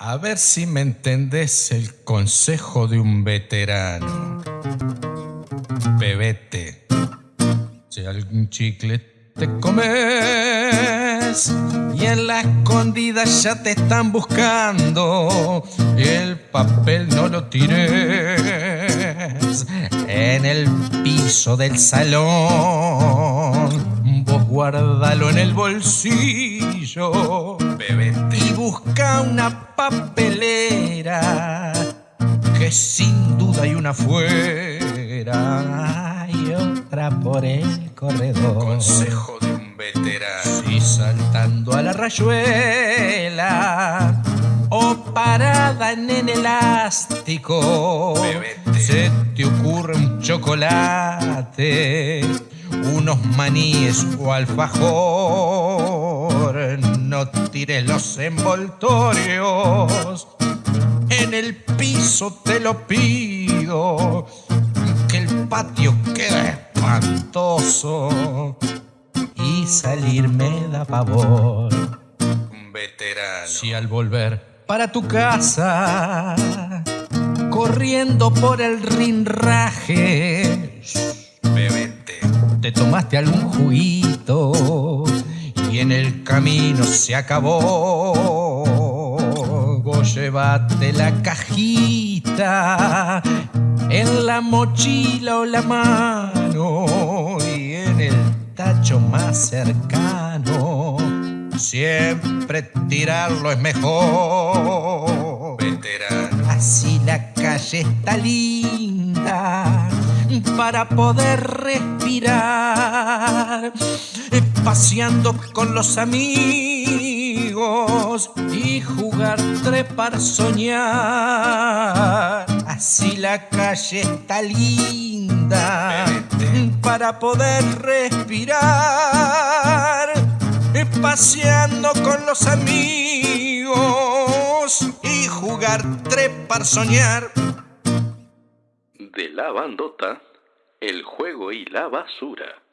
A ver si me entendés el consejo de un veterano. Bebete, si algún chicle te comes y en la escondida ya te están buscando, el papel no lo tires en el piso del salón. Guárdalo en el bolsillo, bebete busca una papelera que sin duda hay una fuera y otra por el corredor. Consejo de un veterano. Y saltando a la rayuela o parada en el elástico, bebete. se te ocurre un chocolate unos maníes o alfajor. No tires los envoltorios, en el piso te lo pido, que el patio queda espantoso y salir me da pavor. Un veterano. Si al volver para tu casa, corriendo por el rinraje, te tomaste algún juguito y en el camino se acabó. Vos la cajita en la mochila o la mano y en el tacho más cercano. Siempre tirarlo es mejor. Veterano. Así la calle está linda para poder respirar, paseando con los amigos y jugar, trepar, soñar. Así la calle está linda para poder respirar, paseando con los amigos y jugar, trepar, soñar de la bandota, el juego y la basura.